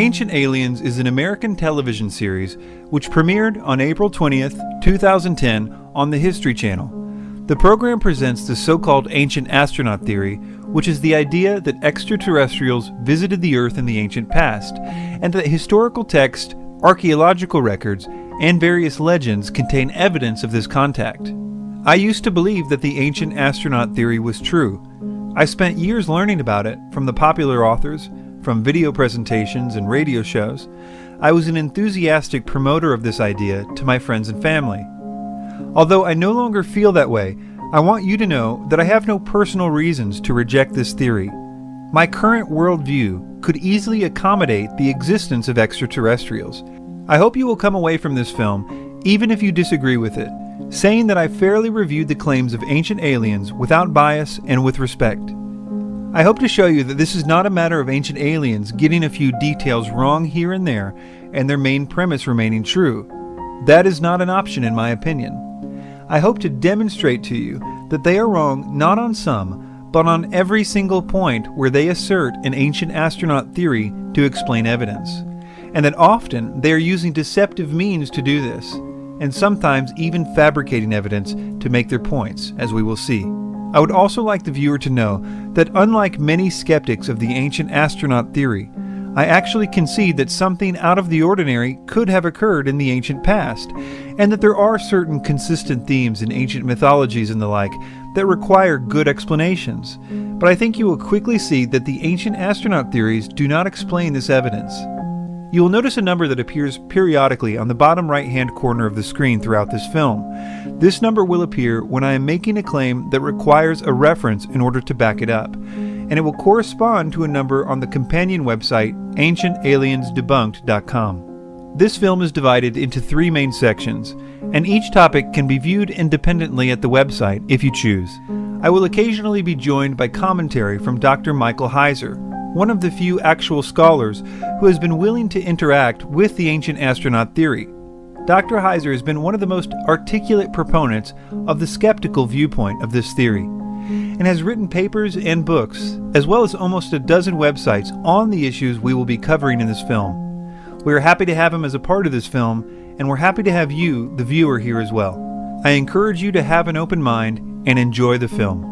Ancient Aliens is an American television series which premiered on April 20th, 2010 on the History Channel. The program presents the so-called ancient astronaut theory, which is the idea that extraterrestrials visited the Earth in the ancient past, and that historical texts, archaeological records, and various legends contain evidence of this contact. I used to believe that the ancient astronaut theory was true. I spent years learning about it from the popular authors, from video presentations and radio shows, I was an enthusiastic promoter of this idea to my friends and family. Although I no longer feel that way, I want you to know that I have no personal reasons to reject this theory. My current worldview could easily accommodate the existence of extraterrestrials. I hope you will come away from this film, even if you disagree with it, saying that I fairly reviewed the claims of ancient aliens without bias and with respect. I hope to show you that this is not a matter of ancient aliens getting a few details wrong here and there and their main premise remaining true. That is not an option in my opinion. I hope to demonstrate to you that they are wrong not on some, but on every single point where they assert an ancient astronaut theory to explain evidence, and that often they are using deceptive means to do this, and sometimes even fabricating evidence to make their points, as we will see. I would also like the viewer to know that unlike many skeptics of the ancient astronaut theory, I actually concede that something out of the ordinary could have occurred in the ancient past, and that there are certain consistent themes in ancient mythologies and the like that require good explanations. But I think you will quickly see that the ancient astronaut theories do not explain this evidence. You will notice a number that appears periodically on the bottom right hand corner of the screen throughout this film. This number will appear when I am making a claim that requires a reference in order to back it up, and it will correspond to a number on the companion website ancientaliensdebunked.com. This film is divided into three main sections, and each topic can be viewed independently at the website if you choose. I will occasionally be joined by commentary from Dr. Michael Heiser, one of the few actual scholars who has been willing to interact with the ancient astronaut theory. Dr. Heiser has been one of the most articulate proponents of the skeptical viewpoint of this theory, and has written papers and books, as well as almost a dozen websites on the issues we will be covering in this film. We are happy to have him as a part of this film, and we're happy to have you, the viewer, here as well. I encourage you to have an open mind and enjoy the film.